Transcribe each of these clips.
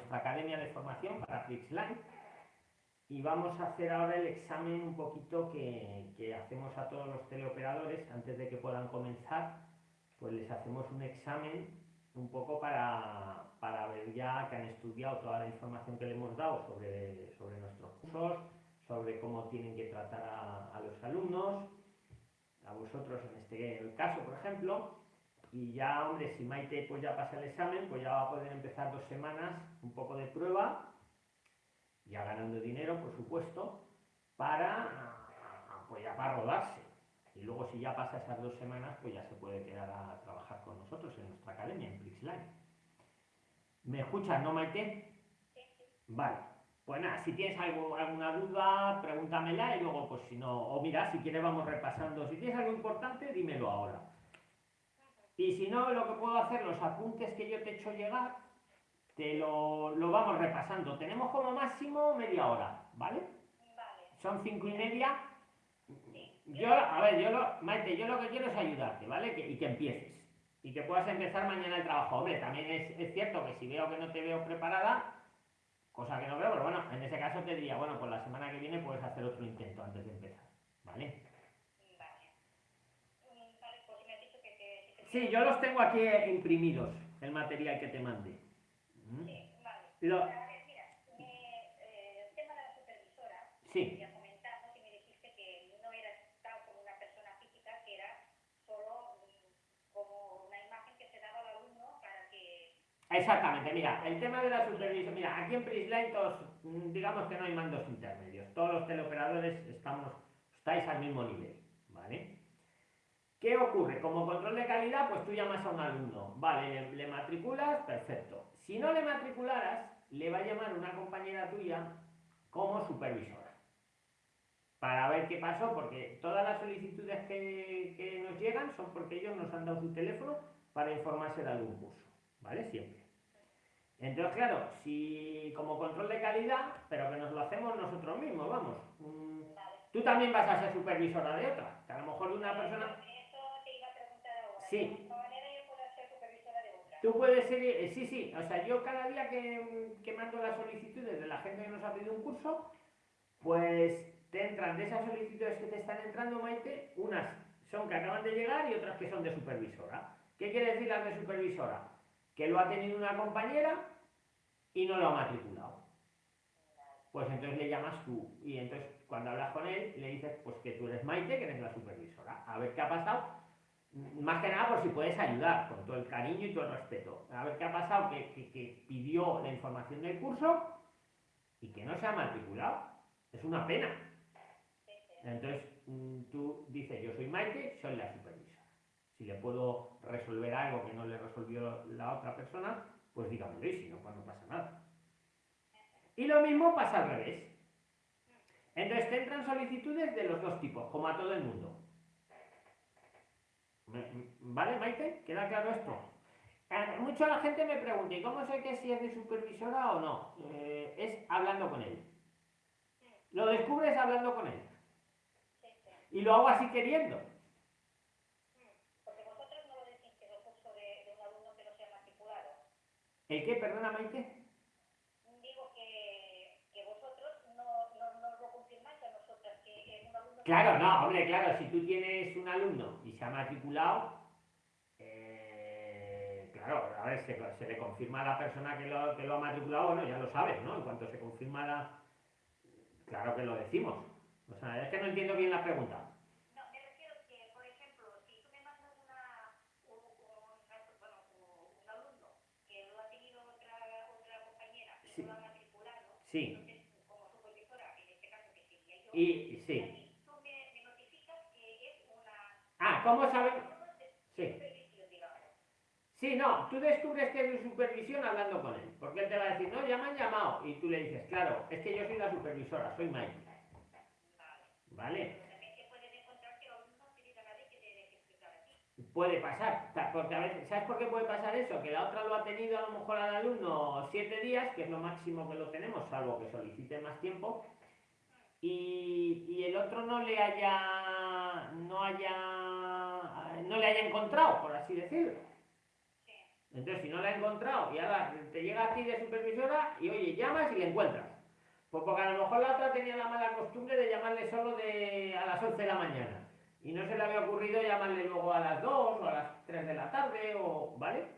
nuestra academia de formación para Flixline y vamos a hacer ahora el examen un poquito que, que, hacemos a todos los teleoperadores. Antes de que puedan comenzar, pues les hacemos un examen un poco para, para ver ya que han estudiado toda la información que le hemos dado sobre, sobre nuestros cursos, sobre cómo tienen que tratar a, a los alumnos, a vosotros en este caso, por ejemplo, y ya, hombre, si Maite pues ya pasa el examen, pues ya va a poder empezar dos semanas, un poco de prueba ya ganando dinero, por supuesto, para, pues ya para rodarse. Y luego si ya pasa esas dos semanas, pues ya se puede quedar a trabajar con nosotros en nuestra academia, en Prixline. ¿Me escuchas, no, Maite? Vale. Pues nada, si tienes algo, alguna duda, pregúntamela y luego, pues si no, o mira, si quieres vamos repasando. Si tienes algo importante, dímelo ahora. Y si no, lo que puedo hacer, los apuntes que yo te he hecho llegar, te lo, lo, vamos repasando. Tenemos como máximo media hora, ¿vale? Vale. Son cinco y media. Yo, a ver, yo lo, Maite, yo lo que quiero es ayudarte, ¿vale? Que, y que empieces. Y que puedas empezar mañana el trabajo. Hombre, también es, es, cierto que si veo que no te veo preparada, cosa que no veo, pero bueno, en ese caso te diría, bueno, pues la semana que viene puedes hacer otro intento antes de empezar. Vale. Vale, pues me has dicho que, que, que Sí, yo los tengo aquí imprimidos, el material que te mandé. Sí, vale. Lo... A ver, mira, eh, el tema de la supervisora, Sí. comentamos y me dijiste que no tal como una persona física, que era solo mm, como una imagen que se daba al alumno para que... Exactamente, mira, el tema de la supervisión, mira, aquí en Prisline todos, mm, digamos que no hay mandos intermedios, todos los teleoperadores estamos, estáis al mismo nivel, ¿vale? ¿Qué ocurre? Como control de calidad, pues tú llamas a un alumno, vale, le, matriculas, perfecto. Si no le matricularas, le va a llamar una compañera tuya como supervisora. Para ver qué pasó, porque todas las solicitudes que, que nos llegan son porque ellos nos han dado su teléfono para informarse de algún curso, ¿vale? Siempre. Entonces, claro, si como control de calidad, pero que nos lo hacemos nosotros mismos, vamos. Mm, tú también vas a ser supervisora de otra, que a lo mejor una persona... otra? Tú puedes ser, eh, sí, sí, o sea, yo cada día que, que mando las solicitudes de la gente que nos ha pedido un curso, pues te entran de esas solicitudes que te están entrando, Maite, unas son que acaban de llegar y otras que son de supervisora. ¿Qué quiere decir las de supervisora? Que lo ha tenido una compañera y no lo ha matriculado. Pues entonces le llamas tú y entonces cuando hablas con él le dices pues que tú eres Maite, que eres la supervisora. A ver qué ha pasado. Más que nada por si puedes ayudar, con todo el cariño y todo el respeto. A ver qué ha pasado, que, pidió la información del curso y que no se ha matriculado. Es una pena. Entonces mm, tú dices, yo soy Maite, soy la supervisora. Si le puedo resolver algo que no le resolvió la otra persona, pues dígamelo y si no, pues no pasa nada. Y lo mismo pasa al revés. Entonces te entran solicitudes de los dos tipos, como a todo el mundo. ¿Vale, Maite? ¿Queda claro esto? Eh, Mucho la gente me pregunta, ¿y cómo sé que si es de supervisora o no? Eh, es hablando con él. Lo descubres hablando con él. Y lo hago así queriendo. Porque vosotros no lo decís que es curso de, de un alumno que no se ha matriculado. ¿El qué? Perdona, Maite. Digo que, que vosotros no, no, no lo confirmáis a nosotras, que es un alumno... Claro, no, hombre, claro, si tú tienes un alumno y se ha matriculado, eh, claro, a ver, se, se le confirma a la persona que lo, que lo ha matriculado, bueno, ya lo sabes, ¿no? En cuanto se confirma la... Claro que lo decimos. O sea, es que no entiendo bien la pregunta. No, me refiero que, por ejemplo, si tú me mandas una, un, un- bueno, un, un alumno que lo ha tenido otra, otra compañera y Sí. no lo ha matriculado, Sí. entonces, como supervisora, en este caso que sería yo, Y, y sí. y tú me, me notificas que es ¿cómo sabes? Sí. Sí, no, tú descubres que es de supervisión hablando con él. Porque él te va a decir, no, ya me han llamado. Y tú le dices, claro, es que yo soy la supervisora, soy Mike. Vale. Puede pasar, porque a veces, ¿sabes por qué puede pasar eso? Que la otra lo ha tenido a lo mejor al alumno siete días, que es lo máximo que lo tenemos, salvo que solicite más tiempo, y, y el otro no le haya, no haya, no le haya encontrado, por así decirlo. Sí. Entonces, si no la he encontrado y ahora te llega a ti de supervisora y oye, llamas y le encuentras. Pues porque a lo mejor la otra tenía la mala costumbre de llamarle solo de a las 11 de la mañana. Y no se le había ocurrido llamarle luego a las 2 o a las 3 de la tarde o. ¿Vale?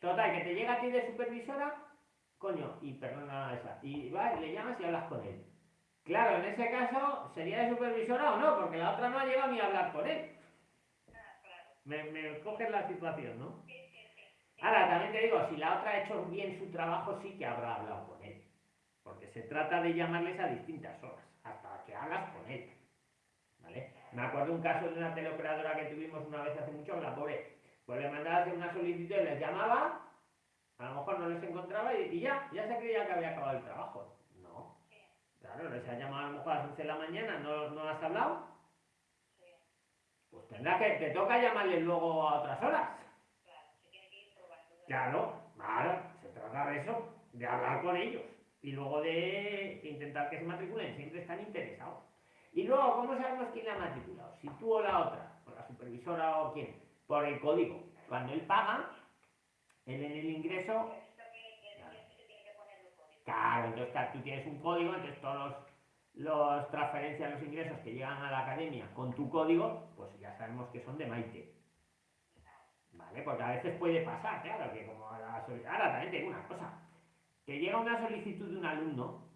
Total, que te llega a ti de supervisora, coño, y perdona esa. Y vas, le llamas y hablas con él. Claro, en ese caso, ¿sería de supervisora o no? Porque la otra no ha llegado ni a hablar con él. Me, me coges la situación, ¿no? Ahora, también te digo, si la otra ha hecho bien su trabajo, sí que habrá hablado con él. Porque se trata de llamarles a distintas horas, hasta que hablas con él. ¿Vale? Me acuerdo un caso de una teleoperadora que tuvimos una vez hace mucho, la pobre, pues le mandaba hacer una solicitud y les llamaba, a lo mejor no les encontraba y, y ya, ya se creía que había acabado el trabajo. No. Claro, les ha llamado a lo mejor a las 11 de la mañana, ¿no, no has hablado? Pues tendrá que, te toca llamarles luego a otras horas. Claro, claro, se trata de eso, de hablar con ellos y luego de intentar que se matriculen, siempre están interesados. Y luego, ¿cómo sabemos quién la ha matriculado? Si tú o la otra, o la supervisora o quién, por el código. Cuando él paga, él en el ingreso. Claro, entonces claro, tú tienes un código, entonces todos los, los transferencias, los ingresos que llegan a la academia con tu código, pues ya sabemos que son de Maite. ¿Vale? Porque a veces puede pasar, claro, que como ahora, ahora también te digo una cosa, que llega una solicitud de un alumno,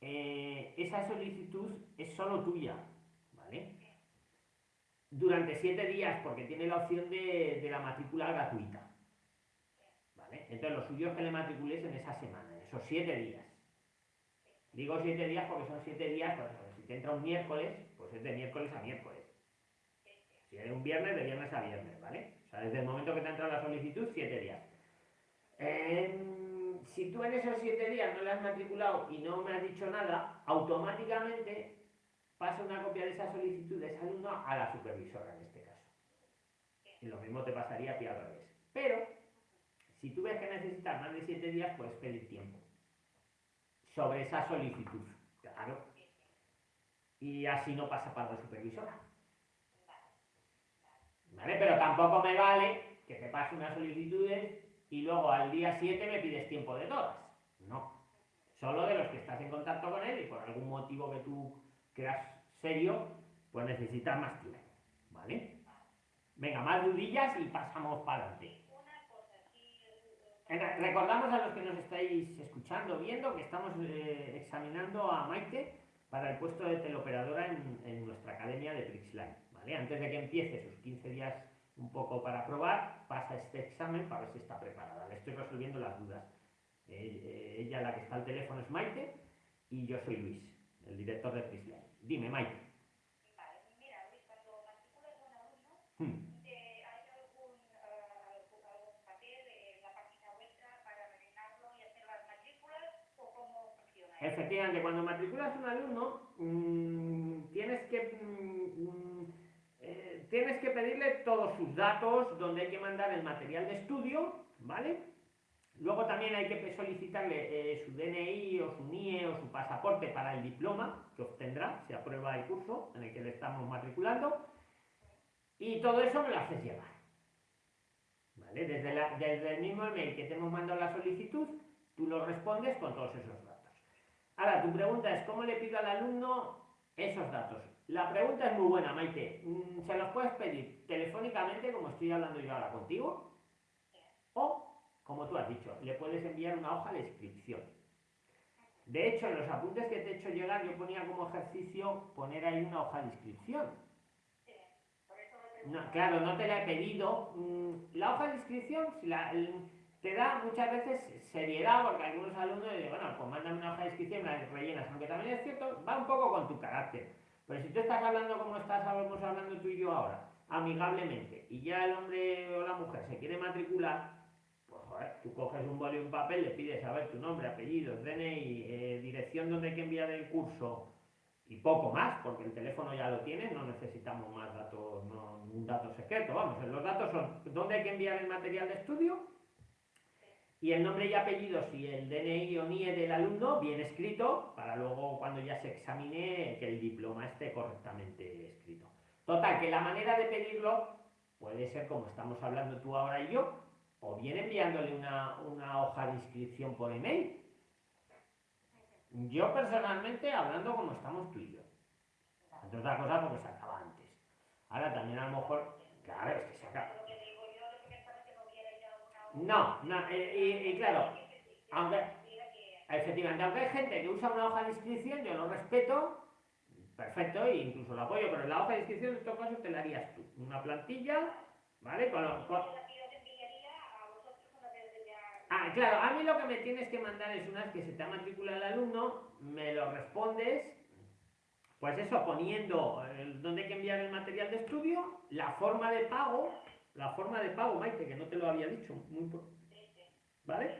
eh, esa solicitud es solo tuya, ¿vale? Durante siete días, porque tiene la opción de, de la matrícula gratuita. ¿Vale? Entonces lo suyo es que le matricules en esa semana, en esos siete días. Digo siete días porque son siete días, pues, si te entra un miércoles, pues es de miércoles a miércoles. Si es un viernes, de viernes a viernes, ¿vale? O sea, desde el momento que te ha entrado la solicitud, siete días. Eh, si tú en esos siete días no le has matriculado y no me has dicho nada, automáticamente pasa una copia de esa solicitud de ese alumno a la supervisora en este caso. Y lo mismo te pasaría a ti al revés. Pero, si tú ves que necesitas más de siete días, puedes pedir tiempo sobre esa solicitud. Claro. Y así no pasa para la supervisora. ¿Vale? Pero tampoco me vale que te pase unas solicitudes y luego al día 7 me pides tiempo de todas. No. Solo de los que estás en contacto con él y por algún motivo que tú creas serio, pues necesitas más tiempo. ¿Vale? Venga, más dudillas y pasamos para adelante. Recordamos a los que nos estáis escuchando, viendo, que estamos eh, examinando a Maite para el puesto de teleoperadora en, en nuestra academia de Trixline. ¿vale? Antes de que empiece sus 15 días un poco para probar, pasa este examen para ver si está preparada. Le estoy resolviendo las dudas. Eh, eh, ella, la que está al teléfono, es Maite y yo soy Luis, el director de Trixline. Dime, Maite. Vale, mira, Luis, cuando matriculas a un alumno, Hmm. ¿hay algún, eh, algún papel en la página vuestra para rellenarlo y hacer las matrículas o cómo funciona? eso? Efectivamente, cuando matriculas un alumno, mm, tienes que mm, mm, eh, tienes que pedirle todos sus datos, donde hay que mandar el material de estudio, ¿vale? Luego también hay que solicitarle eh, su DNI o su NIE o su pasaporte para el diploma que obtendrá si aprueba el curso en el que le estamos matriculando. Y todo eso me lo haces llegar. ¿Vale? Desde, desde el mismo email que te hemos mandado la solicitud, tú lo respondes con todos esos datos. Ahora, tu pregunta es, ¿cómo le pido al alumno esos datos? La pregunta es muy buena, Maite. Mm, Se los puedes pedir telefónicamente, como estoy hablando yo ahora contigo, o, como tú has dicho, le puedes enviar una hoja de inscripción. De hecho, en los apuntes que te he hecho llegar, yo ponía como ejercicio poner ahí una hoja de inscripción. No, claro, no te la he pedido. Mm, La hoja de inscripción si la- el- te da muchas veces seriedad, porque algunos alumnos dicen, bueno, pues mándame una hoja de inscripción, la rellenas. Aunque también es cierto, va un poco con tu carácter. Pero si tú estás hablando como estás estamos hablando tú y yo ahora, amigablemente, y ya el hombre o la mujer se quiere matricular, pues joder, tú coges un boli y un papel, le pides a ver tu nombre, apellidos, DNI, eh, dirección donde hay que enviar el curso, y poco más, porque el teléfono ya lo tienes, no necesitamos más datos, no, un dato secreto, vamos, los datos son dónde hay que enviar el material de estudio y el nombre y apellidos y el DNI o NIE del alumno bien escrito, para luego cuando ya se examine que el diploma esté correctamente escrito. Total, que la manera de pedirlo puede ser como estamos hablando tú ahora y yo, o bien enviándole una, una hoja de inscripción por email. Yo personalmente, hablando como estamos tú y yo. Entre otras cosas porque se acaba antes. Ahora también a lo mejor, claro, es que se acaba. Lo que digo yo, lo que me pasa es que no hubiera ya una No, no, eh, y, claro, aunque, efectivamente, aunque hay gente que usa una hoja de inscripción, yo lo respeto, perfecto, e incluso lo apoyo, pero la hoja de inscripción en todo caso te la harías tú. Una plantilla, ¿vale? Con, con-. Ah, claro, a mí lo que me tienes que mandar es una vez que se te ha matriculado el alumno, me lo respondes, pues eso, poniendo dónde hay que enviar el material de estudio, la forma de pago, la forma de pago, Maite, que no te lo había dicho, muy ¿vale?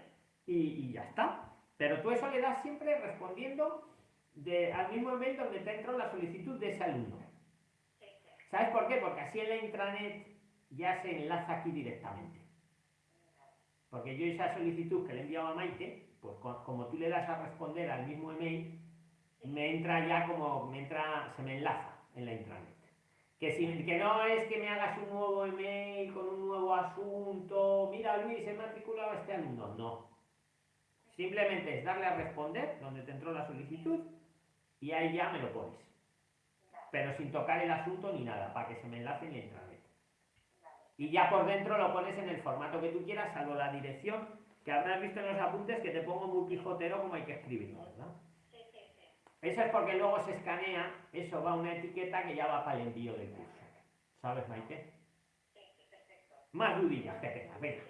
Y, ya está. Pero tú eso le das siempre respondiendo de, al mismo email donde te entró la solicitud de ese alumno. ¿Sabes por qué? Porque así en la intranet ya se enlaza aquí directamente. Porque yo esa solicitud que le he enviado a Maite, pues co- como tú le das a responder al mismo email, me entra ya como, me entra, se me enlaza en la intranet. Que, no es que me hagas un nuevo email con un nuevo asunto, mira Luis, he matriculado a este alumno. No. Simplemente es darle a responder donde te entró la solicitud y ahí ya me lo pones. Pero sin tocar el asunto ni nada, para que se me enlace en la. Y ya por dentro lo pones en el formato que tú quieras, salvo la dirección, que habrás visto en los apuntes que te pongo muy pijotero como hay que escribirlo, ¿verdad? Eso es porque luego se escanea, eso va a una etiqueta que ya va para el envío del curso. ¿Sabes, Maite? Sí, sí, perfecto. Más dudillas que tengas, venga.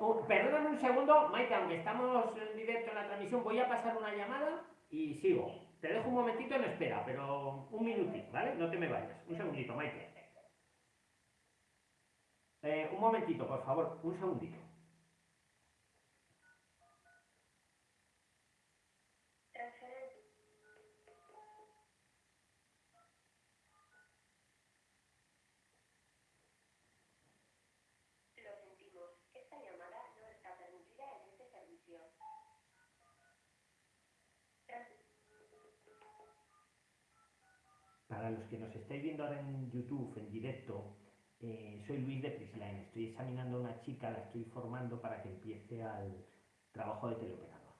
Uh, perdóname un segundo, Maite, aunque estamos en directo en la transmisión, voy a pasar una llamada y sigo. Te dejo un momentito en espera, pero un minutito, ¿vale? No te me vayas. Un segundito, Maite. Eh, un momentito, por favor, un segundito. transferencia. Lo sentimos. Esta llamada no está permitida en este servicio. Trans- Para los que nos estáis viendo ahora en YouTube, en directo, eh, soy Luis de Prisline. Estoy examinando a una chica, la estoy formando para que empiece al trabajo de teleoperador.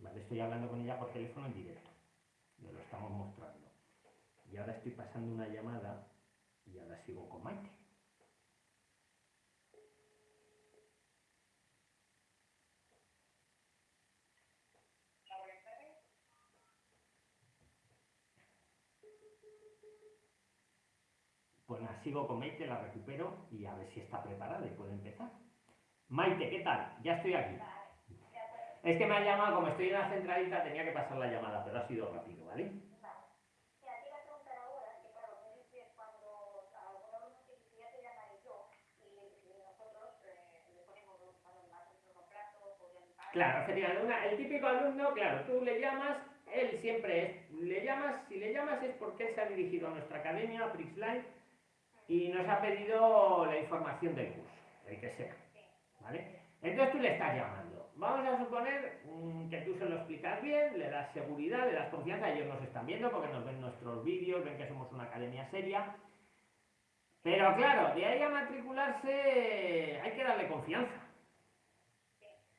¿Vale? Estoy hablando con ella por teléfono en directo. Le lo estamos mostrando. Y ahora estoy pasando una llamada y ahora sigo con Maite. Pues nada, sigo con Maite, la recupero y a ver si está preparada y puede empezar. Maite, ¿qué tal? Ya estoy aquí. Es que me ha llamado, como estoy en la centralita, tenía que pasar la llamada, pero ha sido rápido, ¿vale? Claro, efectivamente, el típico alumno, claro, tú le llamas, él siempre es, le llamas, si le llamas es porque él se ha dirigido a nuestra academia, a Prixline, y nos ha pedido la información del curso, el que sea, ¿vale? Entonces tú le estás llamando. Vamos a suponer mm, que tú se lo explicas bien, le das seguridad, le das confianza, ellos nos están viendo porque nos ven nuestros vídeos, ven que somos una academia seria. Pero claro, de ahí a matricularse hay que darle confianza.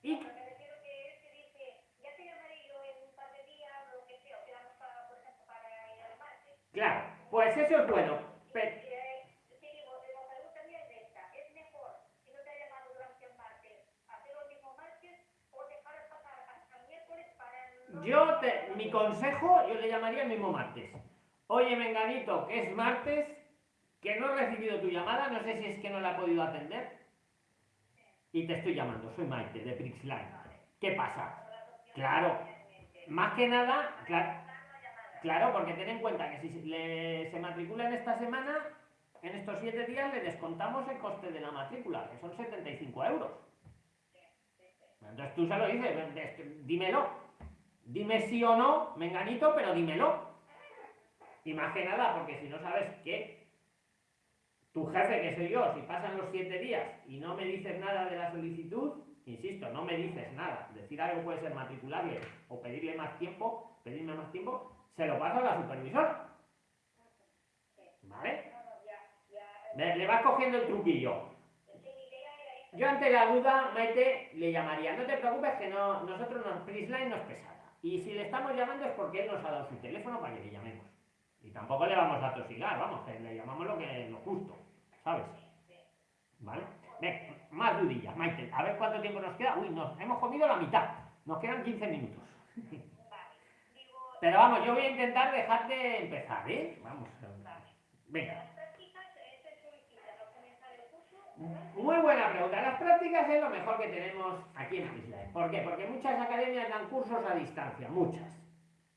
Y Pero me refiero que él te dice, ya te llamaré yo en un par de días, lo que sea, o quedamos para, por ejemplo, para ir al martes. claro, pues eso es bueno. Pero, Eh, te digo, la pregunta mía es esta, ¿es mejor, si no te ha llamado durante el martes, hacerlo el mismo martes o dejar pasar hasta el miércoles para el... Yo, te- mi consejo, yo le llamaría el mismo martes. Oye, Menganito, que es martes, que no he recibido tu llamada, no sé si es que no la he podido atender. Y te estoy llamando, soy Maite, de Prixline. ¿Qué pasa? Claro, más que nada, claro, claro, porque ten en cuenta que si le- se matricula en esta semana, en estos siete días le descontamos el coste de la matrícula, que son 75 euros. Entonces tú se lo dices, "Ven, es que dímelo. Dime sí o no, menganito, pero dímelo. Y más que nada, porque si no sabes que tu jefe, que soy yo, si pasan los siete días y no me dices nada de la solicitud, insisto, no me dices nada, decir algo puede ser matricularle o pedirle más tiempo, pedirme más tiempo, se lo paso a la supervisora. ¿Vale? Le, vas cogiendo el truquillo. yo ante la duda, Maite, le llamaría. No te preocupes que no, nosotros no, Prisline no es pesada. Y si le estamos llamando es porque él nos ha dado su teléfono para que le llamemos. Y tampoco le vamos a tosigar, vamos, que le llamamos lo que lo justo, ¿sabes? ¿Vale? Ven, más dudillas, Maite. A ver cuánto tiempo nos queda. Uy, nos hemos comido la mitad. Nos quedan 15 minutos. Pero vamos, yo voy a intentar dejarte empezar, ¿eh? Vamos. Venga. Muy buena pregunta. Las prácticas es lo mejor que tenemos aquí en Isla. ¿Por qué? Porque muchas academias dan cursos a distancia, muchas.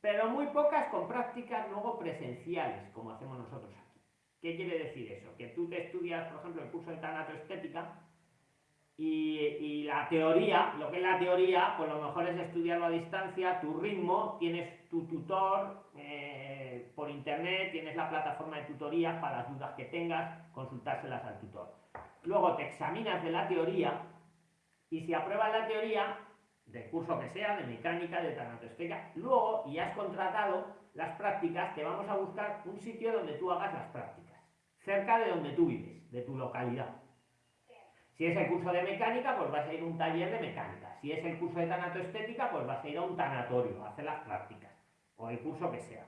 Pero muy pocas con prácticas luego presenciales, como hacemos nosotros aquí. ¿Qué quiere decir eso? Que tú te estudias, por ejemplo, el curso de tanatoestética y, y la teoría, lo que es la teoría, pues lo mejor es estudiarlo a distancia, tu ritmo, tienes tu tutor eh, por internet, tienes la plataforma de tutorías para las dudas que tengas, consultárselas al tutor luego te examinas de la teoría y si apruebas la teoría, del curso que sea, de mecánica, de tanatostética, luego, y has contratado las prácticas, te vamos a buscar un sitio donde tú hagas las prácticas, cerca de donde tú vives, de tu localidad. Si es el curso de mecánica, pues vas a ir a un taller de mecánica. Si es el curso de tanatoestética, pues vas a ir a un tanatorio a hacer las prácticas, o el curso que sea.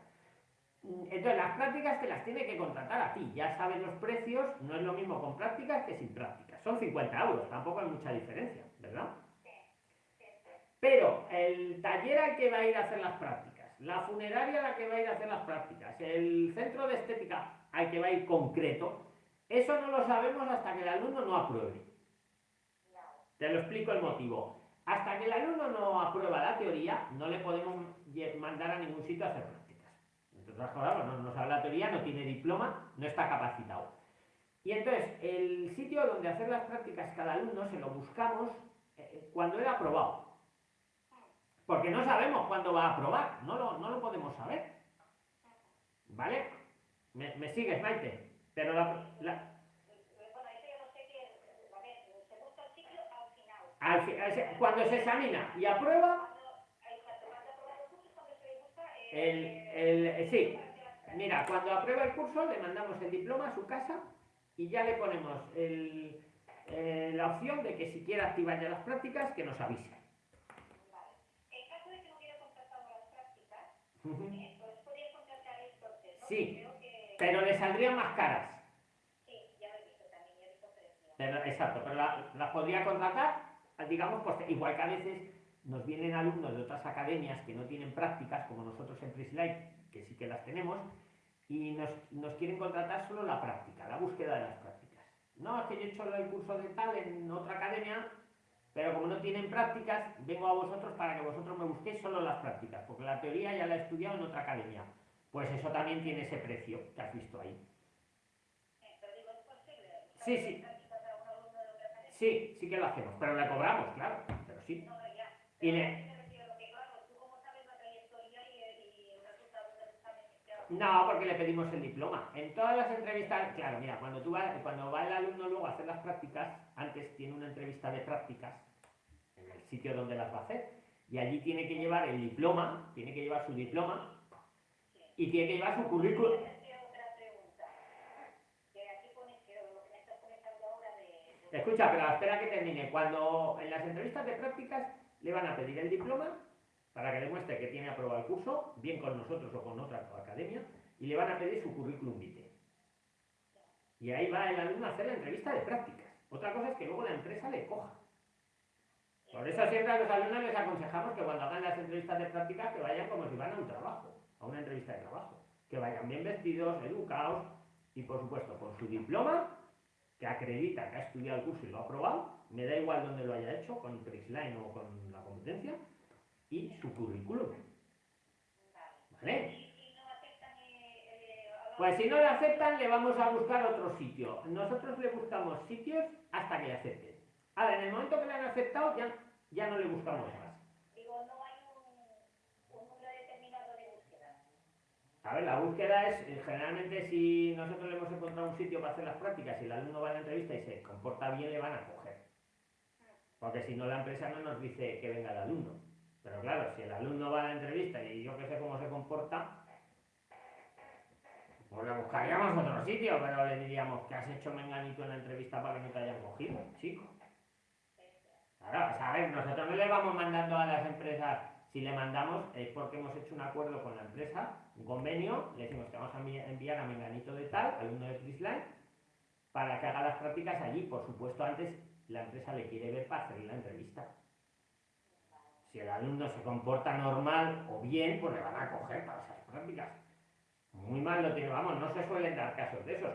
Entonces, las prácticas te las tiene que contratar a ti. Ya sabes los precios, no es lo mismo con prácticas que sin prácticas. Son 50 euros, tampoco hay mucha diferencia, ¿verdad? Pero el taller al que va a ir a hacer las prácticas, la funeraria a la que va a ir a hacer las prácticas, el centro de estética al que va a ir concreto, eso no lo sabemos hasta que el alumno no apruebe. Te lo explico el motivo. Hasta que el alumno no aprueba la teoría, no le podemos mandar a ningún sitio a hacer prácticas no, no sabe la teoría, no tiene diploma, no está capacitado. Y entonces, el sitio donde hacer las prácticas cada alumno se lo buscamos eh, cuando ha aprobado. Porque no sabemos cuándo va a aprobar, no lo, no lo podemos saber. ¿Vale? ¿Me, me sigues, Maite? Pero la, la... Cuando se examina y aprueba, el, el, eh, sí, mira, cuando aprueba el curso le mandamos el diploma a su casa y ya le ponemos el, eh, la opción de que si quiere activar ya las prácticas, que nos avise. Vale. En caso de que no quiera contratar las prácticas, uh -huh. eh, pues podría contratar entonces, ¿no? Sí, que... pero le saldrían más caras. Sí, ya lo he visto también, ya he visto precios. Pero, exacto, pero las la podría contratar, digamos, pues igual que a veces nos vienen alumnos de otras academias que no tienen prácticas, como nosotros en PrisLife, que sí que las tenemos, y nos, nos, quieren contratar solo la práctica, la búsqueda de las prácticas. No, es que yo he hecho el curso de tal en otra academia, pero como no tienen prácticas, vengo a vosotros para que vosotros me busquéis solo las prácticas, porque la teoría ya la he estudiado en otra academia. Pues eso también tiene ese precio que has visto ahí. Sí, sí. Sí, sí que lo hacemos, pero le cobramos, claro, pero sí. Y le... No, porque le pedimos el diploma. En todas las entrevistas, claro, mira, cuando tú vas, cuando va el alumno luego a hacer las prácticas, antes tiene una entrevista de prácticas en el sitio donde las va a hacer, y allí tiene que llevar el diploma, tiene que llevar su diploma y tiene que llevar su currículum. Escucha, pero espera que termine. Cuando en las entrevistas de prácticas le van a pedir el diploma para que demuestre que tiene aprobado el curso, bien con nosotros o con otra academia, y le van a pedir su currículum vitae. Y ahí va el alumno a hacer la entrevista de prácticas. Otra cosa es que luego la empresa le coja. Por eso siempre a los alumnos les aconsejamos que cuando hagan las entrevistas de prácticas que vayan como si van a un trabajo, a una entrevista de trabajo. Que vayan bien vestidos, educados y por supuesto con su diploma que acredita que ha estudiado el curso y lo ha aprobado, me da igual donde lo haya hecho, con Prixline o con la competencia, y su currículum. ¿Vale? Pues si no le aceptan, le vamos a buscar otro sitio. Nosotros le buscamos sitios hasta que le acepten. Ahora, en el momento que le han aceptado, ya, ya no le buscamos más. A ver, la búsqueda es, eh, generalmente si nosotros le hemos encontrado un sitio para hacer las prácticas y el alumno va a la entrevista y se comporta bien, le van a coger. Porque si no, la empresa no nos dice que venga el alumno. Pero claro, si el alumno va a la entrevista y yo que sé cómo se comporta, pues le buscaríamos otro sitio, pero le diríamos que has hecho menganito en la entrevista para que no te hayan cogido, chico. Claro, ver, nosotros no le vamos mandando a las empresas, si le mandamos es porque hemos hecho un acuerdo con la empresa, un convenio, le decimos que vamos a enviar a Menganito de tal, alumno de Prisline, para que haga las prácticas allí. Por supuesto, antes la empresa le quiere ver para hacer la entrevista. Si el alumno se comporta normal o bien, pues le van a coger para esas prácticas. Muy mal lo tiene, vamos, no se suelen dar casos de esos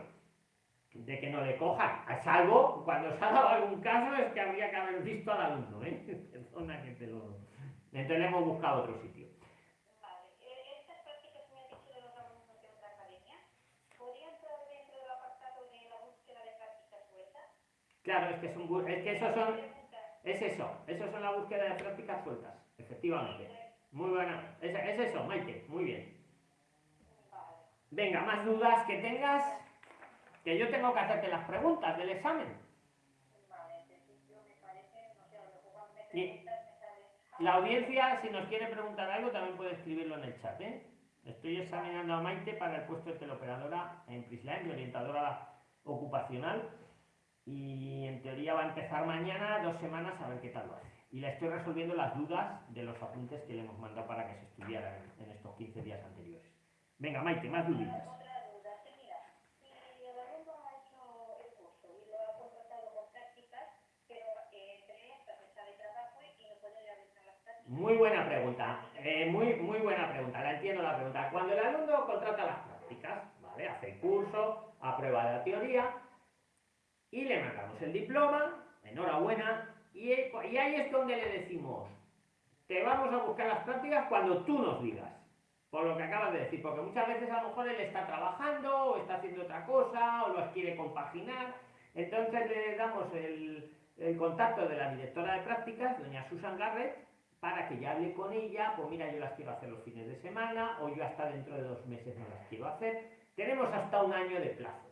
de que no le cojan, a salvo cuando se ha dado algún caso es que habría que haber visto al alumno, ¿eh? Perdona que te lo... Entonces le hemos buscado otro sitio. Vale. Eh, Estas prácticas que me has dicho de los alumnos de otra academia, ¿podrían entrar dentro del apartado de la búsqueda de prácticas sueltas? Claro, es que, son, es que esos son... Es eso, eso son la búsqueda de prácticas sueltas, efectivamente. Muy buena, es, es eso, Maite, muy bien. Venga, más dudas que tengas, que yo tengo que hacerte las preguntas del examen. Y-. La audiencia, si nos quiere preguntar algo, también puede escribirlo en el chat. ¿eh? Estoy examinando a Maite para el puesto de teleoperadora en Prisline, de orientadora ocupacional. Y en teoría va a empezar mañana, dos semanas, a ver qué tal lo hace. Y le estoy resolviendo las dudas de los apuntes que le hemos mandado para que se estudiaran en, en estos 15 días anteriores. Venga, Maite, más duditas. Eh. Muy buena pregunta, eh, muy, muy buena pregunta, la entiendo la pregunta. Cuando el alumno contrata las prácticas, ¿vale? Hace el curso, aprueba la teoría y le mandamos el diploma, enhorabuena, y, y ahí es donde le decimos, te vamos a buscar las prácticas cuando tú nos digas, por lo que acabas de decir, porque muchas veces a lo mejor él está trabajando o está haciendo otra cosa o los quiere compaginar, entonces le damos el, el contacto de la directora de prácticas, doña Susan Garrett, para que ya hable con ella, pues mira, yo las quiero hacer los fines de semana, o yo hasta dentro de dos meses no las quiero hacer. Tenemos hasta un año de plazo.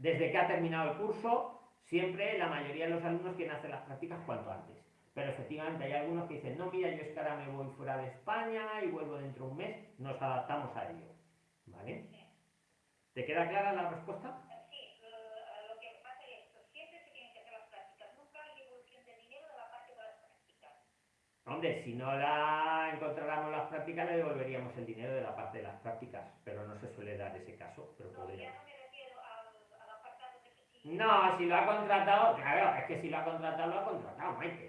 Desde que ha terminado el curso, siempre la mayoría de los alumnos quieren hacer las prácticas cuanto antes. Pero efectivamente hay algunos que dicen, no, mira, yo es que ahora me voy fuera de España y vuelvo dentro de un mes, nos adaptamos a ello. ¿Vale? ¿Te queda clara la respuesta? Sí, lo, lo que pasa es esto, siempre se tienen que hacer las prácticas, nunca hay devolución de dinero de la parte de las prácticas. Hombre, si no la encontráramos las prácticas, le devolveríamos el dinero de la parte de las prácticas, pero no se suele dar ese caso, pero No, podría. ya no me refiero al, al apartado de que si... No, si lo ha contratado, claro, es que si lo ha contratado, lo ha contratado, Maite.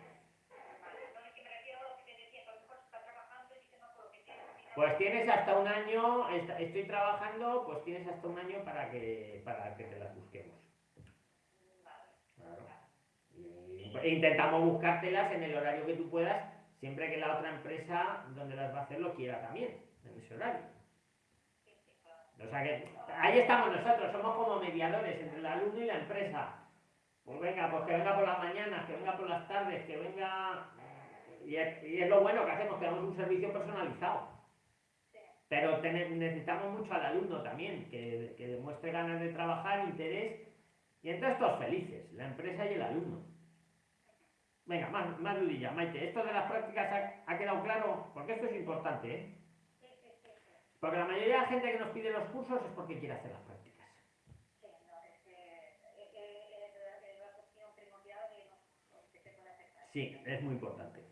Pues tienes hasta un año, est- estoy trabajando, pues tienes hasta un año para que, para que te las busquemos. Claro. Intentamos buscártelas en el horario que tú puedas, siempre que la otra empresa donde las va a hacer lo quiera también, en ese horario. O sea que ahí estamos nosotros, somos como mediadores entre el alumno y la empresa. Pues venga, pues que venga por las mañanas, que venga por las tardes, que venga... Y es, lo bueno que hacemos, que damos un servicio personalizado. Pero necesitamos mucho al alumno también, que, que demuestre ganas de trabajar, interés, y entonces todos felices, la empresa y el alumno. Venga, más, más dudilla, Maite. Esto de las prácticas ha, ha quedado claro, porque esto es importante, ¿eh? Porque la mayoría de la gente que nos pide los cursos es porque quiere hacer las prácticas. Sí, no, es que la- es la cuestión primordial de que se puede aceptar. Sí, es muy importante.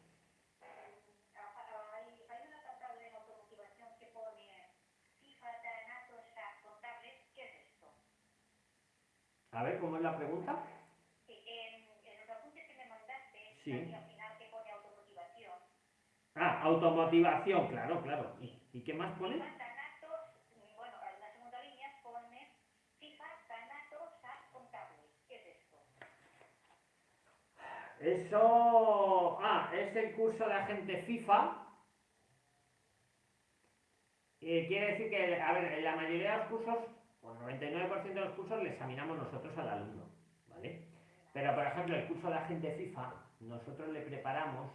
Hay, hay una tabla en automotivación que pone FIFA, Tanatos, SAP, contables, ¿qué es esto? A ver, ¿cómo es la pregunta? Sí, en, en los apuntes que me mandaste, Sí. al final que pone automotivación. Ah, automotivación, claro, claro. ¿Y, y qué más pone? FIFA, Tanatos, mm, bueno, en la segunda línea pone FIFA, Tanatos, SAP, contables, ¿qué es esto? Eso... Ah, es el curso de agente FIFA. Eh, quiere decir que, a ver, en la mayoría de los cursos, o el 99% de los cursos, le examinamos nosotros al alumno, ¿vale? Pero, por ejemplo, el curso de agente FIFA, nosotros le preparamos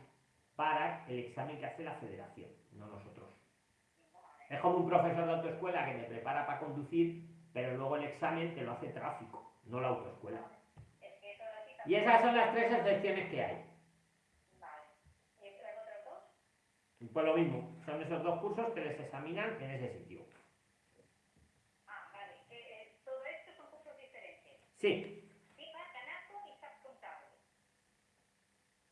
para el examen que hace la federación, no nosotros. Es como un profesor de autoescuela que te prepara para conducir, pero luego el examen te lo hace tráfico, no la autoescuela. Y esas son las tres excepciones que hay. Vale. ¿Y las otras dos? Pues lo mismo, son esos dos cursos que les examinan en ese sitio. Ah, vale. Eh, todo esto son cursos diferentes. Sí, y SAP, contables.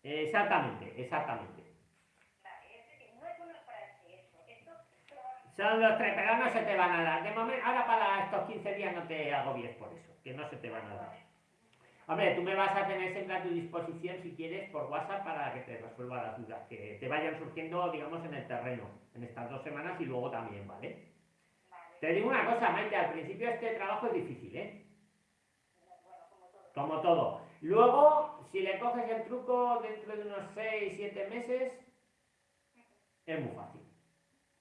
Exactamente, exactamente. Vale, es decir, no es bueno para eso. Esto Son los tres, pero no se te van a dar. De momento, ahora para estos 15 días no te agobies por eso, que no se te van a dar. Hombre, tú me vas a tener siempre a tu disposición si quieres por WhatsApp para que te resuelva las dudas, que te vayan surgiendo, digamos, en el terreno, en estas dos semanas y luego también, ¿vale? Vale, Te digo una cosa, Maite, al principio este trabajo es difícil, ¿eh? bueno, como todo. Como todo. Luego, si le coges el truco dentro de unos 6, 7 meses, es muy fácil.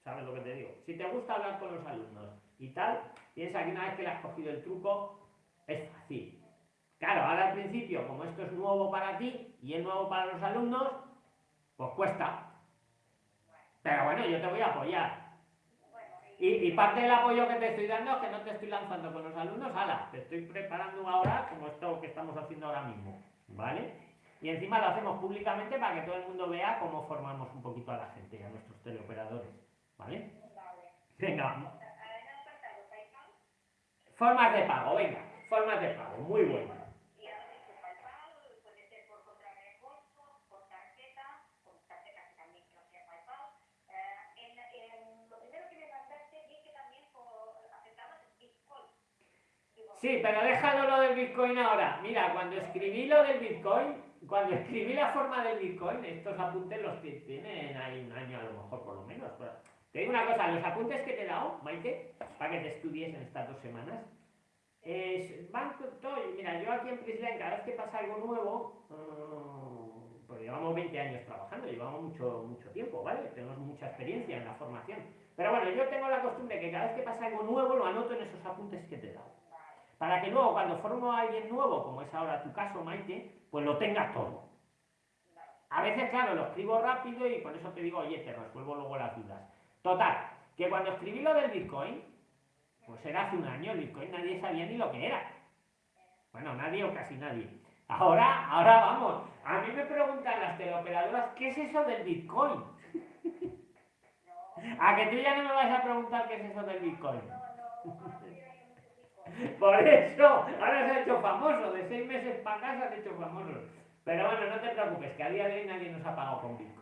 ¿Sabes lo que te digo? Si te gusta hablar con los alumnos y tal, piensa que una vez que le has cogido el truco, es fácil. Claro, ahora al principio, como esto es nuevo para ti y es nuevo para los alumnos, pues cuesta. Pero bueno, yo te voy a apoyar. Y, y parte del apoyo que te estoy dando es que no te estoy lanzando con los alumnos, ala, te estoy preparando ahora como esto que estamos haciendo ahora mismo, ¿vale? Y encima lo hacemos públicamente para que todo el mundo vea cómo formamos un poquito a la gente, a nuestros teleoperadores, Venga, formas de pago, venga, formas de pago, muy. Digo, Sí, pero déjalo lo del Bitcoin ahora. Mira, cuando escribí lo del Bitcoin, cuando escribí la forma del Bitcoin, estos apuntes los tienen ahí un año a lo mejor por lo menos. pero- Te digo una cosa, los apuntes que te he dado, Maite, para que te estudies en estas dos semanas, es, van todo. Mira, yo aquí en Prisline, cada vez que pasa algo nuevo, mm, pues llevamos 20 años trabajando, llevamos mucho, mucho tiempo, ¿vale? Tenemos mucha experiencia en la formación. Pero bueno, yo tengo la costumbre que cada vez que pasa algo nuevo, lo anoto en esos apuntes que te he dado. Para que luego, cuando formo a alguien nuevo, como es ahora tu caso, Maite, pues lo tenga todo. A veces, claro, lo escribo rápido y por eso te digo, oye, te resuelvo luego las dudas. Total, que cuando escribí lo del Bitcoin, pues era hace un año, el Bitcoin nadie sabía ni lo que era. Bueno, nadie o casi nadie. Ahora, ahora vamos. A mí me preguntan las teleoperadoras, ¿qué es eso del Bitcoin? A que tú ya no me vas a preguntar qué es eso del Bitcoin. Por eso, ahora se ha hecho famoso, de seis meses para acá se han hecho famosos. Pero bueno, no te preocupes, que a día de hoy nadie nos ha pagado con Bitcoin.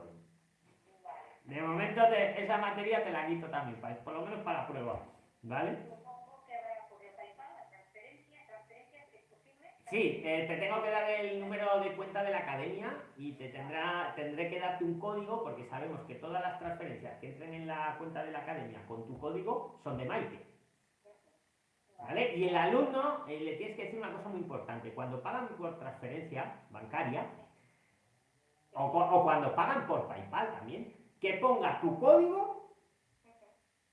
De momento te- esa materia te la quito también, por lo menos para la prueba, ¿vale? Supongo que habrá por el PayPal la transferencia, transferencias, ¿es posible? Sí, eh, te tengo que dar el número de cuenta de la academia y te tendrá, tendré que darte un código porque sabemos que todas las transferencias que entren en la cuenta de la academia con tu código son de Maite. ¿Vale? Y el alumno eh, le tienes que decir una cosa muy importante. Cuando pagan por transferencia bancaria o cuando pagan por PayPal también, que ponga tu código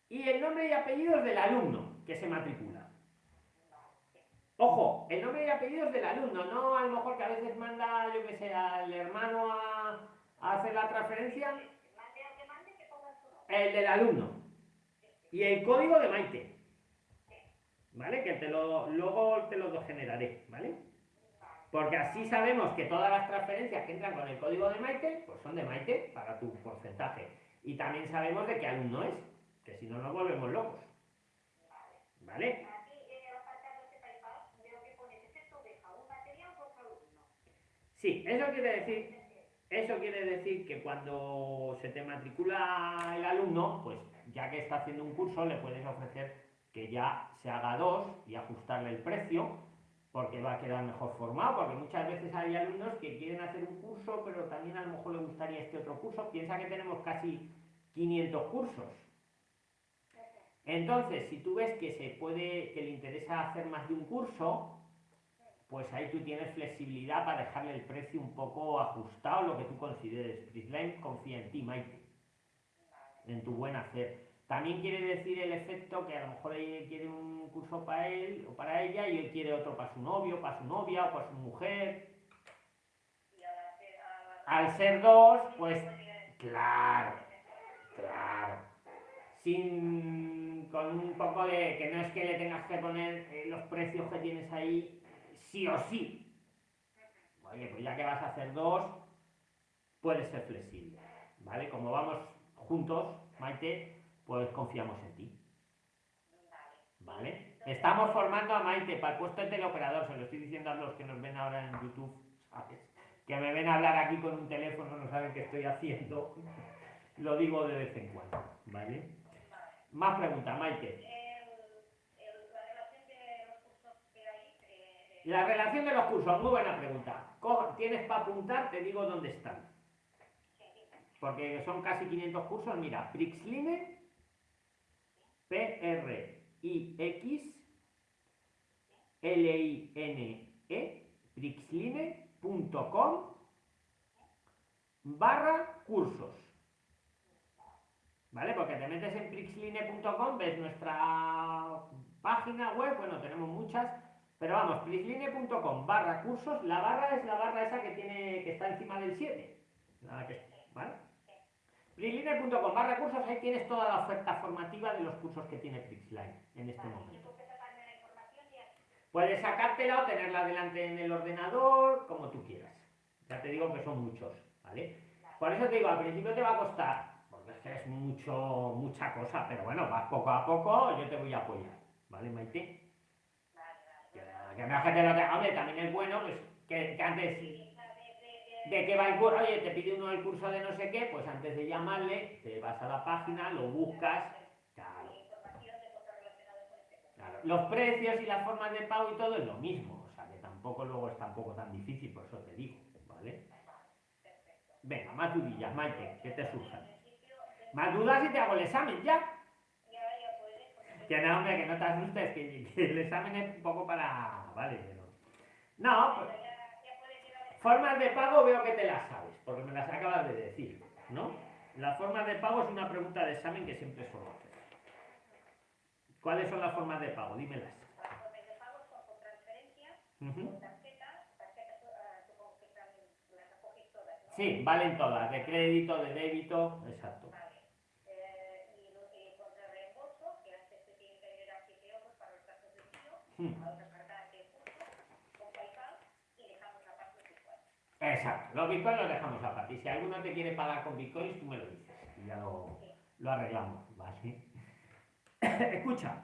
y el nombre y apellidos del alumno que se matricula. Ojo, el nombre y apellidos del alumno, no a lo mejor que a veces manda, yo que sé, al hermano a, hacer la transferencia, el del alumno. Y el código de Maite. ¿Vale? Que te lo, luego te lo generaré, ¿vale? Porque así sabemos que todas las transferencias que entran con el código de Maite, pues son de Maite para tu porcentaje. Y también sabemos de qué alumno es, que si no nos volvemos locos. ¿Vale? Por alumno. Sí, eso quiere decir Eso quiere decir que cuando se te matricula el alumno, pues ya que está haciendo un curso, le puedes ofrecer que ya se haga dos y ajustarle el precio, porque va a quedar mejor formado, porque muchas veces hay alumnos que quieren hacer un curso, pero también a lo mejor le gustaría este otro curso. Piensa que tenemos casi 500 cursos. Entonces, si tú ves que se puede, que le interesa hacer más de un curso, pues ahí tú tienes flexibilidad para dejarle el precio un poco ajustado, lo que tú consideres. Prisline confía en ti, Maite, en tu buen hacer. También quiere decir el efecto que a lo mejor ella quiere un curso para él o para ella y él quiere otro para su novio, para su novia o para su mujer. Al ser dos, pues claro, claro. Sin, con un poco de que no es que le tengas que poner eh, los precios que tienes ahí sí o sí. Oye, pues ya que vas a hacer dos, puedes ser flexible, ¿vale? Como vamos juntos, Maite, pues confiamos en ti, ¿vale? Estamos formando a Maite para el puesto de teleoperador, se lo estoy diciendo a los que nos ven ahora en YouTube, ¿sabes? que me ven a hablar aquí con un teléfono, no saben qué estoy haciendo, lo digo de vez en cuando, ¿vale? Más preguntas, Maite. La relación de los cursos, muy buena pregunta. ¿Tienes para apuntar? Te digo dónde están. Porque son casi 500 cursos. Mira, Prixline, P-R-I-X, L-I-N-E, prixline.com barra cursos. ¿Vale? Porque te metes en prixline.com, ves nuestra página web, bueno, tenemos muchas, pero vamos, prixline.com barra cursos, la barra es la barra esa que tiene que está encima del 7. ¿Vale? Prixline.com barra cursos, ahí tienes toda la oferta formativa de los cursos que tiene Prixline en este momento. Puedes sacártela o tenerla delante en el ordenador, como tú quieras. Ya te digo que son muchos, ¿vale? Por eso te digo, al principio te va a costar, porque es que es mucho, mucha cosa, pero bueno, vas poco a poco, yo te voy a apoyar, ¿vale, Maite? Que, me que te lo tenga. Hombre, también es bueno, pues, que, antes de que va el curso, oye, te pide uno el curso de no sé qué, pues antes de llamarle, te vas a la página, lo buscas, los precios y las formas de pago y todo es lo mismo, o sea que tampoco luego es tampoco tan difícil, por eso te digo, ¿vale? Venga, más dudillas, Maite, que te surjan. Más dudas y te hago el examen ya. Que no, hombre, que no te asustes, que, que el examen es un poco para. Vale, pero. No, pues. Formas de pago veo que te las sabes, porque me las acabas de decir, ¿no? Las formas de pago es una pregunta de examen que siempre suelo hacer. ¿Cuáles son las formas de pago? Dímelas. Las formas de pago son con transferencia, uh -huh. con tarjeta, tarjeta uh, supongo que también las recogéis todas, ¿no? Sí, valen todas, de crédito, de débito, exacto. Vale. Eh, y, y contra reembolso, que antes se tiene que agregar 7 euros para los gastos de Hmm. a otra carta de curso, con PayPal, y dejamos la parte de Bitcoin. Exacto, los bitcoins los dejamos aparte. Si alguno te quiere pagar con bitcoins, tú me lo dices. Y ya lo, lo arreglamos, ¿vale? Escucha,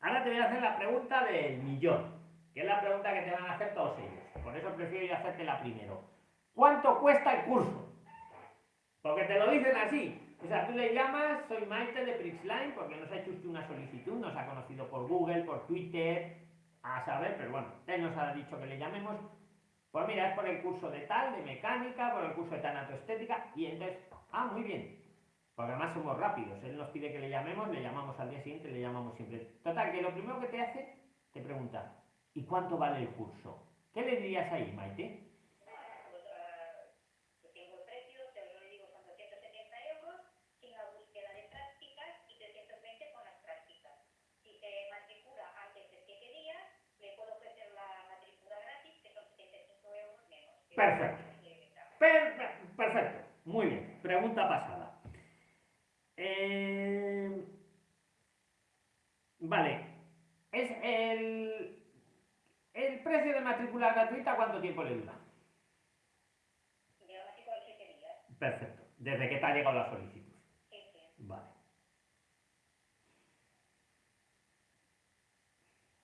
ahora te voy a hacer la pregunta del millón, que es la pregunta que te van a hacer todos ellos. Por eso prefiero yo hacerte la primero. ¿Cuánto cuesta el curso? Porque te lo dicen así. O sea, tú le llamas, soy Maite de Prixline, porque nos ha hecho usted una solicitud, nos ha conocido por Google, por Twitter, a saber, pero bueno, él nos ha dicho que le llamemos. Pues mira, es por el curso de tal, de mecánica, por el curso de tanatoestética, y entonces, ah, muy bien, porque además somos rápidos. Él nos pide que le llamemos, le llamamos al día siguiente, le llamamos siempre. Total, que lo primero que te hace, te pregunta, ¿y cuánto vale el curso? ¿Qué le dirías ahí, Maite? Pues, eh, yo tengo el precio, te lo digo, son 270 euros, sin la búsqueda de prácticas y 320 con las prácticas. Si se matricula antes de 7 días, le puedo ofrecer la matrícula gratis, que son 75 euros menos. que Perfecto. no quiere que sea. Per- per- perfecto, muy bien. Pregunta pasada. Eh, vale, es el, el precio de matrícula gratuita, ¿cuánto tiempo le dura? Y la matrícula de 7 días. Perfecto, desde que te ha llegado la solicitud. Vale.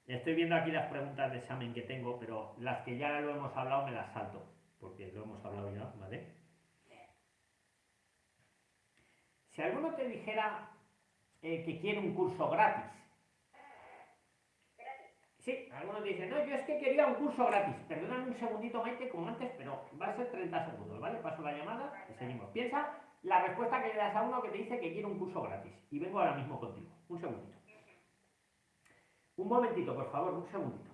Estoy viendo aquí las preguntas de examen que tengo, pero las que ya lo hemos hablado me las salto, porque lo hemos hablado ya, ¿vale? Si alguno te dijera eh, que quiere un curso gratis, sí, alguno te dice, no, yo es que quería un curso gratis, perdóname un segundito, Maite, como antes, pero va a ser 30 segundos, ¿vale? Paso la llamada y seguimos. Piensa la respuesta que le das a uno que te dice que quiere un curso gratis, y vengo ahora mismo contigo, un segundito. Un momentito, por favor, un segundito.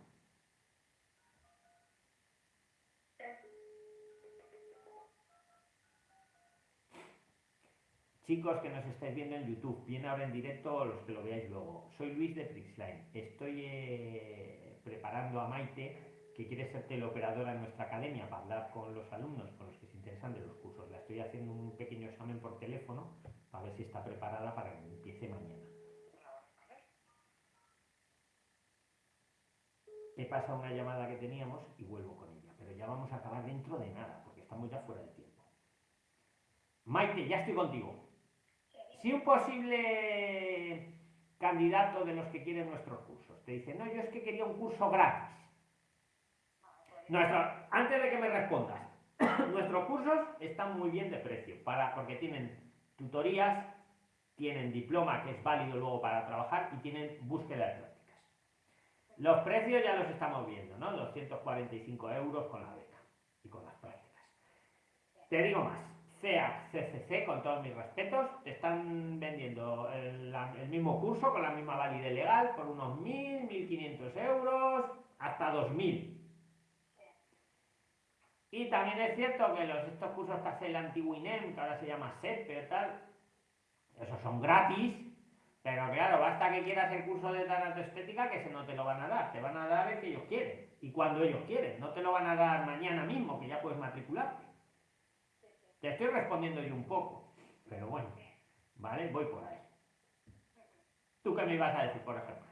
Chicos que nos estáis viendo en YouTube, bien ahora en directo o los que lo veáis luego. Soy Luis de Prixline. Estoy eh, preparando a Maite, que quiere ser teleoperadora en nuestra academia, para hablar con los alumnos, con los que se interesan de los cursos. La estoy haciendo un pequeño examen por teléfono para ver si está preparada para que empiece mañana. He pasado una llamada que teníamos y vuelvo con ella, pero ya vamos a acabar dentro de nada, porque estamos ya fuera de tiempo. Maite, ya estoy contigo. Si un posible candidato de los que quieren nuestros cursos te dice, no, yo es que quería un curso gratis. Nuestro, antes de que me respondas, nuestros cursos están muy bien de precio, para, porque tienen tutorías, tienen diploma que es válido luego para trabajar y tienen búsqueda de prácticas. Los precios ya los estamos viendo, ¿no? 245 euros con la beca y con las prácticas. Te digo más, CEAC, CCC, con todos mis respetos, te están vendiendo el, mismo curso con la misma validez legal por unos 1.000, 1.500 euros, hasta 2.000. Y también es cierto que los, estos cursos que hace el antiguo INEM, que ahora se llama SEP, tal, esos son gratis, pero claro, basta que quieras el curso de estética que se no te lo van a dar, te van a dar el que ellos quieren y cuando ellos quieren, no te lo van a dar mañana mismo, que ya puedes matricularte. Te estoy respondiendo yo un poco, pero bueno, ¿vale? Voy por ahí. ¿Tú qué me ibas a decir, por ejemplo?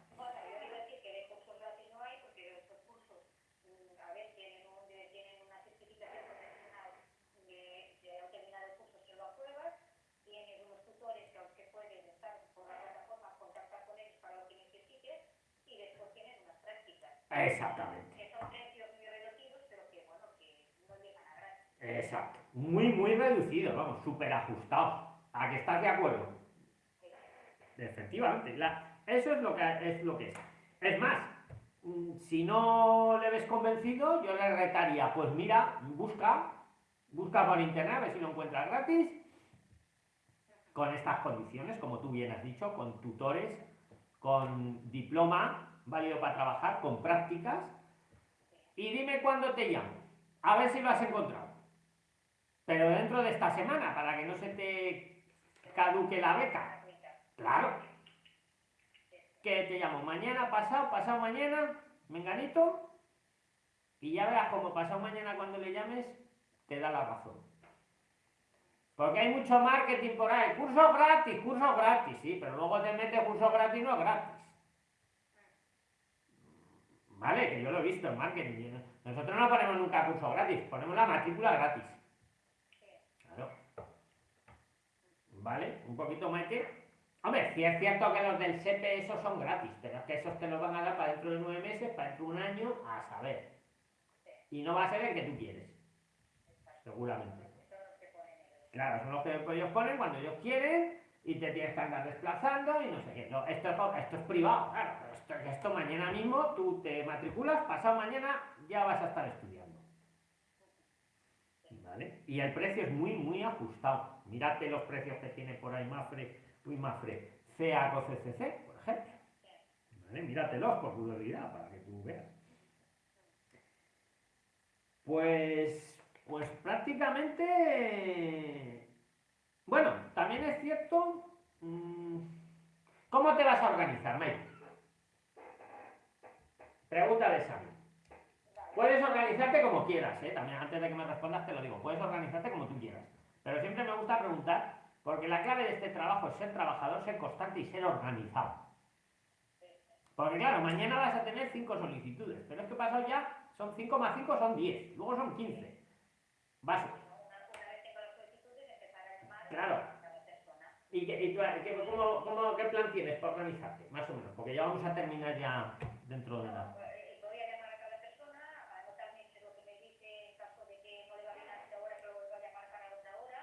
Exactamente. Que son precios muy reducidos, pero que bueno, que no llegan a gratis. Exacto. Muy, muy reducidos, vamos, súper ajustados. ¿A que estás de acuerdo? Efectivamente. Eso es lo, que, es lo que es. Es más, mm, si no le ves convencido, yo le retaría, pues mira, busca, busca por internet a ver si lo encuentras gratis, con estas condiciones, como tú bien has dicho, con tutores, con diploma, válido para trabajar, con prácticas, y dime cuándo te llamo, a ver si lo has encontrado. Pero dentro de esta semana, para que no se te caduque la beca. Claro. Que te llamo mañana, pasado, pasado mañana, menganito, y ya verás como pasado mañana cuando le llames, te da la razón. Porque hay mucho marketing por ahí. Curso gratis, curso gratis, sí, pero luego te metes curso gratis no gratis. ¿Vale? Que yo lo he visto en marketing. Nosotros no ponemos nunca curso gratis, ponemos la matrícula gratis. Claro. ¿Vale? Un poquito más que. Hombre, sí es cierto que los del SEPE esos son gratis, pero es que esos te los van a dar para dentro de nueve meses, para dentro de un año, a saber. Y no va a ser el que tú quieres. Seguramente. Claro, son los que ellos ponen cuando ellos quieren y te tienes que andar desplazando y no sé qué. esto, es, esto es privado, claro, esto, esto mañana mismo tú te matriculas, pasado mañana ya vas a estar estudiando. Y el precio es muy, muy ajustado. Mírate los precios que tiene por ahí Mafre, uy, Mafre, o CCC, por ejemplo. ¿Vale? Míratelos por curiosidad, para que tú veas. Pues, pues prácticamente bueno, también es cierto. Mm, ¿Cómo te vas a organizar, Mike? Pregunta de Sammy. Puedes organizarte como quieras, ¿eh? También antes de que me respondas te lo digo. Puedes organizarte como tú quieras. Pero siempre me gusta preguntar, porque la clave de este trabajo es ser trabajador, ser constante y ser organizado. Porque claro, mañana vas a tener cinco solicitudes, pero es que pasado ya son 5 más 5 son 10, luego son 15. Básicos. Claro. ¿Y, y tú, cómo, cómo, qué plan tienes para organizarte? Más o menos, porque ya vamos a terminar ya dentro de nada. Voy a llamar a cada persona, a anotarme lo que me dice en caso de que no le va bien a esta hora, que lo vuelva a llamar para otra hora.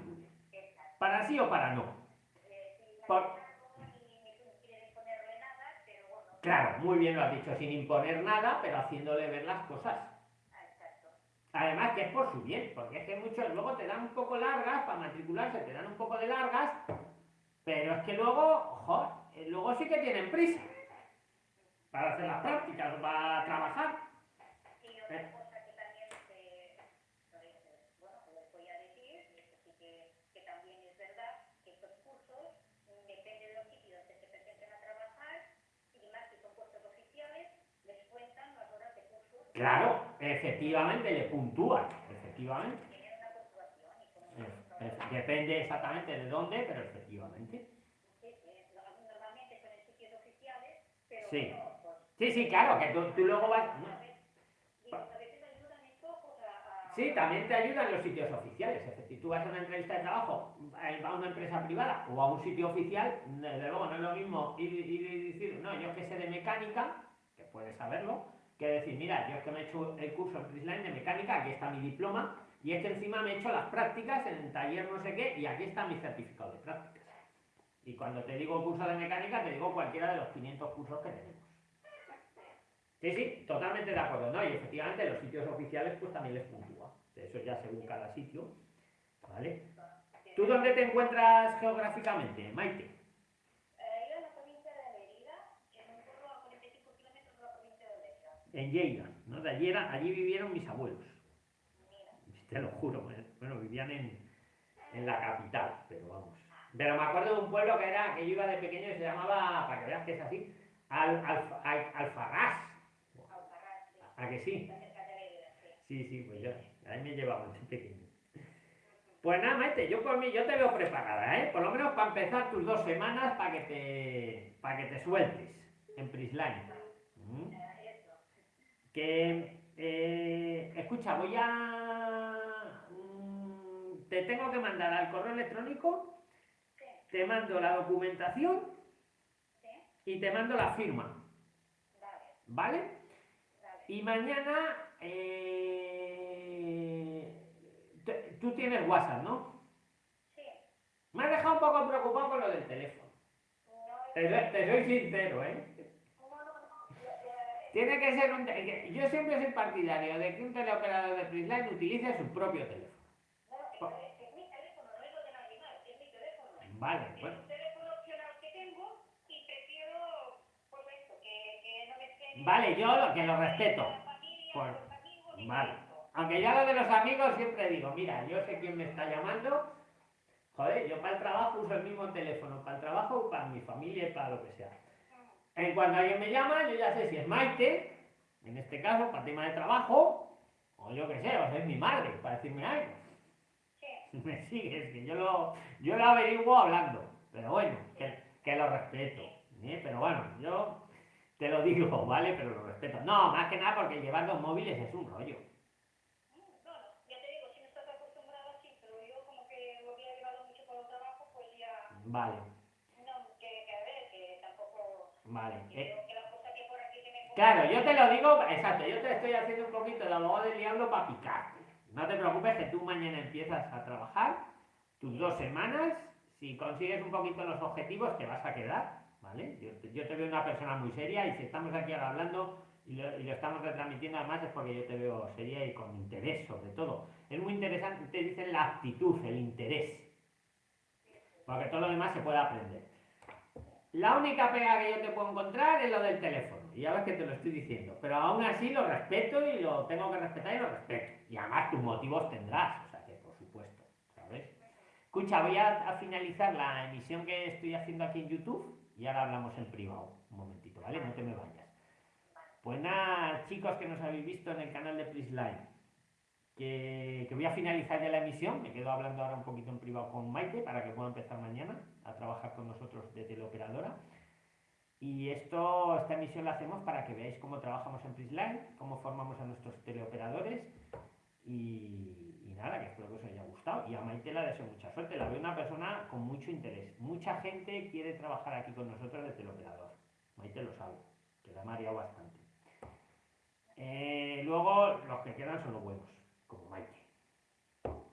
Para sí o para no. Claro, muy bien lo has dicho, sin imponer nada, pero haciéndole ver las cosas. Además que es por su bien, porque es que muchos luego te dan un poco largas para matricularse, te dan un poco de largas, pero es que luego, joder, eh, luego sí que tienen prisa para hacer las prácticas, para trabajar. ¿Eh? cosa que también, se, bueno, les voy a decir, y esto sí que, que, también es verdad, que estos cursos, depende de los sitios que se presenten a trabajar, y más si son puestos oficiales, les cuentan las horas de curso. Claro, efectivamente, le puntúan, efectivamente. Depende exactamente de dónde, pero efectivamente. Normalmente sitios oficiales, pero Sí. Sí, sí, claro, que tú, tú luego vas... Sí, también te ayudan los sitios oficiales. Es decir, tú vas a una entrevista de trabajo, eh, a una empresa privada o a un sitio oficial, desde luego no es lo mismo ir, ir y decir, no, yo que sé de mecánica, que puedes saberlo, que decir, mira, yo es que me he hecho el curso en Prisline de mecánica, aquí está mi diploma, y es que encima me he hecho las prácticas en el taller no sé qué, y aquí está mi certificado de prácticas. Y cuando te digo curso de mecánica, te digo cualquiera de los 500 cursos que tenemos. Sí, sí, totalmente de acuerdo, ¿no? Y efectivamente los sitios oficiales pues también les puntúa. Eso ya según cada sitio, ¿vale? ¿Tú dónde te encuentras geográficamente, Maite? Eh, yo en la provincia de Mérida, en un pueblo a 45 kilómetros de la provincia de Mérida. En Lleida, ¿no? De allí, era- allí vivieron mis abuelos, te lo juro, bueno, vivían en, en la capital, pero vamos. Pero me acuerdo de un pueblo que era, que yo iba de pequeño y se llamaba, para que veas que es así, Al, Alfa- Al- Alfarrás, ¿a que sí? sí. Sí, pues yo, ahí me llevaban de pequeño. Pues nada, Maite, yo por mí, yo te veo preparada, ¿eh? Por lo menos para empezar tus dos semanas para que te, para que te sueltes en Prisline. ¿Mm? Que, eh, escucha, voy a... mm, te tengo que mandar al correo electrónico, te mando la documentación y te mando la firma, vale. Y mañana... eh, tú tienes WhatsApp, ¿no? Sí, Me has dejado un poco preocupado con lo del teléfono. no, Te, te soy sincero, ¿eh? Eh, Tiene que ser un... que- Yo siempre soy partidario de que un teleoperador de Prisline utilice su propio teléfono. no, es, mi teléfono, no es lo de nadie más, es mi teléfono. Vale, Es bueno. un teléfono opcional que tengo y prefiero, pues esto, que, que no me esté... Vale, yo lo, que lo respeto. Familia, Por- amigos vale. Aunque ya lo de los amigos siempre digo, mira, yo sé quién me está llamando. Joder, yo para el trabajo uso el mismo teléfono, para el trabajo, para mi familia y para lo que sea. En cuanto alguien me llama, yo ya sé si es Maite, en este caso, para tema de trabajo, o yo qué sé, o si es mi madre, para decirme algo. Sí, Me sigues, que yo lo, yo lo averiguo hablando, pero bueno, que, que lo respeto. ¿eh? Pero bueno, yo te lo digo, ¿vale? Pero lo respeto. No, más que nada porque llevar dos móviles es un rollo. no, no, ya te digo, si no estás acostumbrado así, pero yo como que lo había llevado mucho por el trabajo, pues ya, Vale, que me claro, yo te lo digo, exacto, yo te estoy haciendo un poquito de abogado del diablo para picarte. No te preocupes que tú mañana empiezas a trabajar, tus dos semanas, si consigues un poquito los objetivos te vas a quedar, ¿vale? Yo, yo te veo una persona muy seria y si estamos aquí ahora hablando y lo, y lo estamos retransmitiendo además es porque yo te veo seria y con interés sobre todo. Es muy interesante, te dicen la actitud, el interés, porque todo lo demás se puede aprender. La única pega que yo te puedo encontrar es lo del teléfono. Y ya ves que te lo estoy diciendo. Pero aún así lo respeto y lo tengo que respetar y lo respeto. Y además tus motivos tendrás. O sea que por supuesto. ¿Sabes? Escucha, voy a, finalizar la emisión que estoy haciendo aquí en YouTube. Y ahora hablamos en privado. Un momentito, ¿vale? No te me vayas. Pues nada, chicos que nos habéis visto en el canal de Prisline. Que, voy a finalizar ya la emisión. Me quedo hablando ahora un poquito en privado con Maite para que pueda empezar mañana a trabajar con nosotros de teleoperadora. Y esto, esta emisión la hacemos para que veáis cómo trabajamos en Prisline, cómo formamos a nuestros teleoperadores y, y nada, que espero que os haya gustado. Y a Maite la deseo mucha suerte, la veo una persona con mucho interés. Mucha gente quiere trabajar aquí con nosotros de teleoperador. Maite lo sabe, que la ha mareado bastante. Eh, luego, los que quedan son los buenos, como Maite.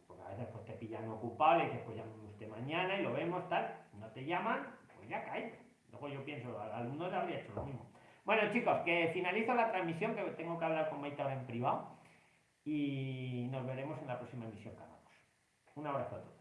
Porque a veces pues, te pillan ocupado y dices, pues llámame usted mañana y lo vemos, tal. No te llaman, pues ya cae. Luego yo pienso, al alumno le habría hecho lo mismo. Bueno, chicos, que finalizo la transmisión, que tengo que hablar con Maite ahora en privado. Y nos veremos en la próxima emisión que hagamos. Un abrazo a todos.